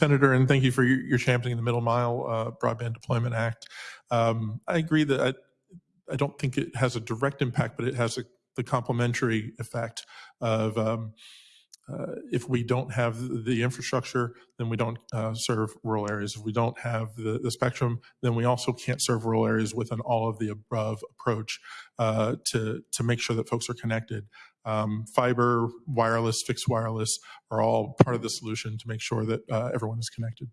Senator, and thank you for your, your championing the Middle Mile uh, Broadband Deployment Act. Um, I agree that I, I don't think it has a direct impact, but it has a, the complementary effect of um, uh, if we don't have the- infrastructure, then we don't uh, serve rural areas. If we don't have the, the spectrum, then we also can't serve rural areas with an all of the above approach uh, to to make sure that folks are connected. Um, fiber, wireless, fixed wireless are all part of the solution to make sure that uh, everyone is connected.